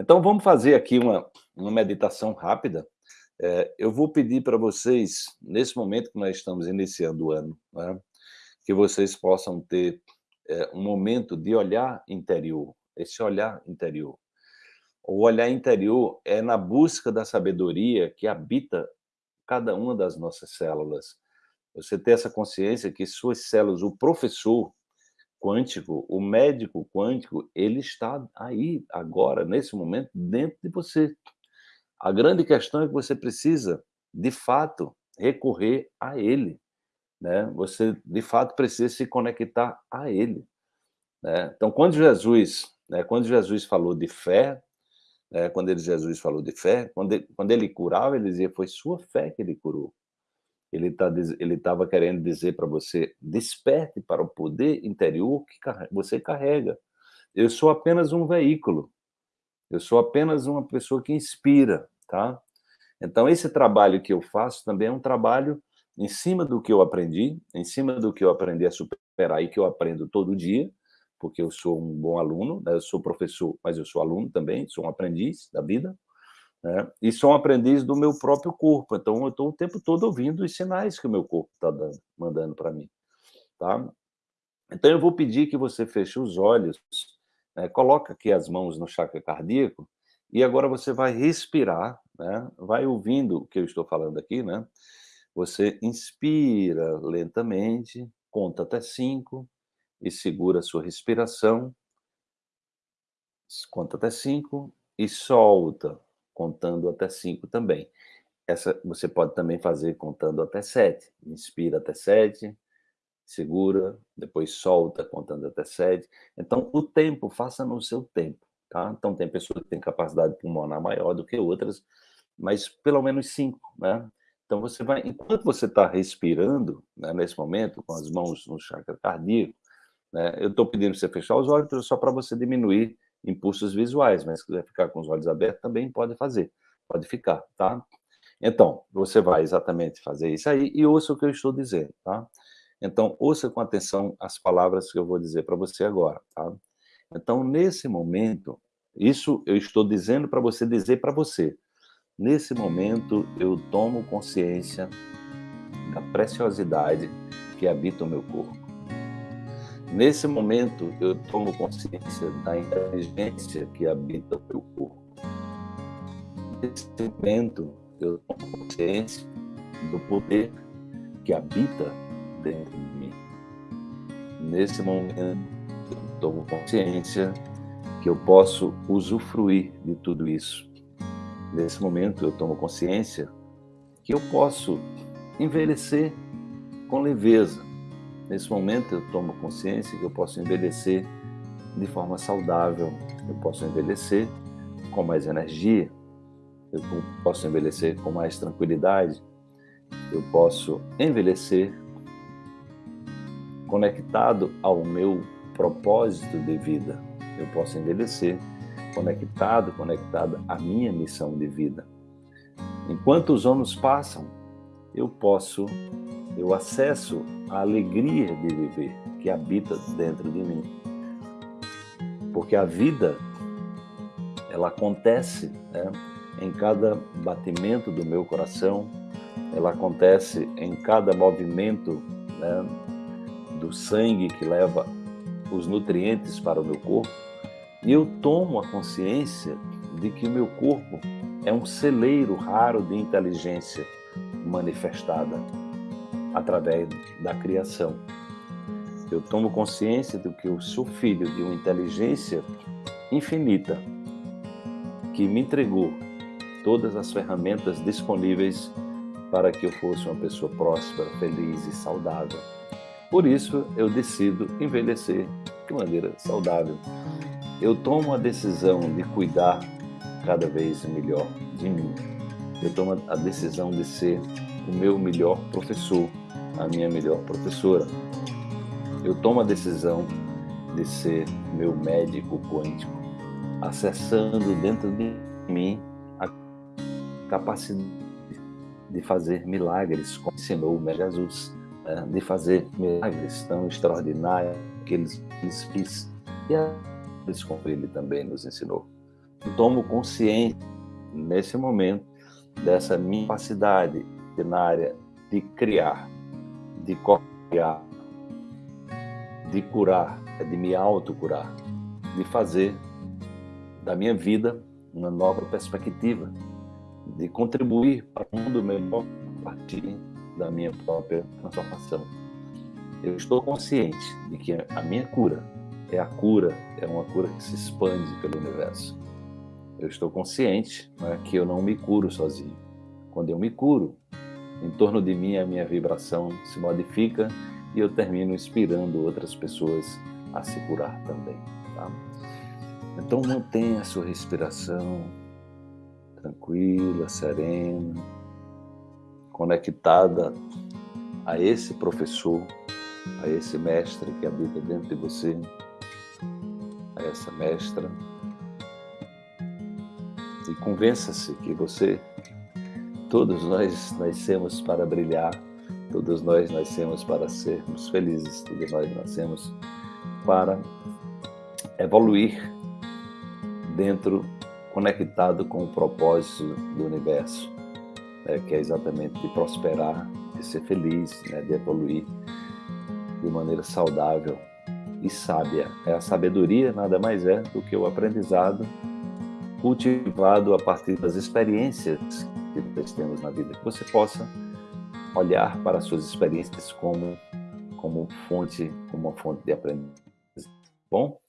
Então, vamos fazer aqui uma, uma meditação rápida. É, eu vou pedir para vocês, nesse momento que nós estamos iniciando o ano, né, que vocês possam ter é, um momento de olhar interior, esse olhar interior. O olhar interior é na busca da sabedoria que habita cada uma das nossas células. Você ter essa consciência que suas células, o professor quântico, o médico quântico, ele está aí, agora, nesse momento, dentro de você. A grande questão é que você precisa, de fato, recorrer a ele. Né? Você, de fato, precisa se conectar a ele. Né? Então, quando Jesus, né, quando Jesus falou de fé, né, quando ele, Jesus falou de fé, quando ele, quando ele curava, ele dizia, foi sua fé que ele curou. Ele tá, estava querendo dizer para você, desperte para o poder interior que você carrega. Eu sou apenas um veículo. Eu sou apenas uma pessoa que inspira, tá? Então, esse trabalho que eu faço também é um trabalho em cima do que eu aprendi, em cima do que eu aprendi a superar e que eu aprendo todo dia, porque eu sou um bom aluno, né? eu sou professor, mas eu sou aluno também, sou um aprendiz da vida, né? e sou um aprendiz do meu próprio corpo, então eu estou o tempo todo ouvindo os sinais que o meu corpo está mandando para mim. Tá? Então eu vou pedir que você feche os olhos, né? coloca aqui as mãos no chakra cardíaco, e agora você vai respirar, né? vai ouvindo o que eu estou falando aqui, né? Você inspira lentamente, conta até cinco, e segura a sua respiração, conta até cinco, e solta contando até 5 também. Essa você pode também fazer contando até 7. Inspira até 7, segura, depois solta contando até 7. Então, o tempo, faça no seu tempo, tá? Então, tem pessoas que têm capacidade pulmonar maior do que outras, mas pelo menos 5, né? Então, você vai, enquanto você está respirando, né, nesse momento, com as mãos no chakra cardíaco, né, eu estou pedindo para você fechar os olhos só para você diminuir impulsos visuais, mas se quiser ficar com os olhos abertos também pode fazer, pode ficar, tá? Então, você vai exatamente fazer isso aí e ouça o que eu estou dizendo, tá? Então, ouça com atenção as palavras que eu vou dizer para você agora, tá? Então, nesse momento, isso eu estou dizendo para você dizer para você. Nesse momento, eu tomo consciência da preciosidade que habita o meu corpo. Nesse momento, eu tomo consciência da inteligência que habita o meu corpo. Nesse momento, eu tomo consciência do poder que habita dentro de mim. Nesse momento, eu tomo consciência que eu posso usufruir de tudo isso. Nesse momento, eu tomo consciência que eu posso envelhecer com leveza, Nesse momento eu tomo consciência que eu posso envelhecer de forma saudável, eu posso envelhecer com mais energia, eu posso envelhecer com mais tranquilidade, eu posso envelhecer conectado ao meu propósito de vida, eu posso envelhecer conectado, conectada à minha missão de vida. Enquanto os anos passam, eu posso, eu acesso a alegria de viver que habita dentro de mim. Porque a vida, ela acontece né, em cada batimento do meu coração, ela acontece em cada movimento né, do sangue que leva os nutrientes para o meu corpo, e eu tomo a consciência de que o meu corpo é um celeiro raro de inteligência manifestada através da criação. Eu tomo consciência de que eu sou filho de uma inteligência infinita que me entregou todas as ferramentas disponíveis para que eu fosse uma pessoa próspera, feliz e saudável. Por isso, eu decido envelhecer de maneira saudável. Eu tomo a decisão de cuidar cada vez melhor de mim. Eu tomo a decisão de ser o meu melhor professor, a minha melhor professora. Eu tomo a decisão de ser meu médico quântico, acessando dentro de mim a capacidade de fazer milagres, como ensinou o Jesus, né? de fazer milagres tão extraordinários que eles, eles fiz e eles como ele também nos ensinou. tomo consciência, nesse momento, dessa minha capacidade na área de criar, de copiar, de curar, de me autocurar, de fazer da minha vida uma nova perspectiva, de contribuir para um mundo melhor a partir da minha própria transformação. Eu estou consciente de que a minha cura é a cura, é uma cura que se expande pelo universo. Eu estou consciente né, que eu não me curo sozinho. Quando eu me curo, em torno de mim a minha vibração se modifica e eu termino inspirando outras pessoas a se curar também. Tá? Então mantenha a sua respiração tranquila, serena, conectada a esse professor, a esse mestre que habita dentro de você, a essa mestra. E convença-se que você, todos nós nascemos para brilhar, todos nós nascemos para sermos felizes, todos nós nascemos para evoluir dentro, conectado com o propósito do universo, né, que é exatamente de prosperar, de ser feliz, né, de evoluir de maneira saudável e sábia. É a sabedoria nada mais é do que o aprendizado cultivado a partir das experiências nós temos na vida. Que você possa olhar para as suas experiências como como fonte, como uma fonte de aprendizagem. Bom,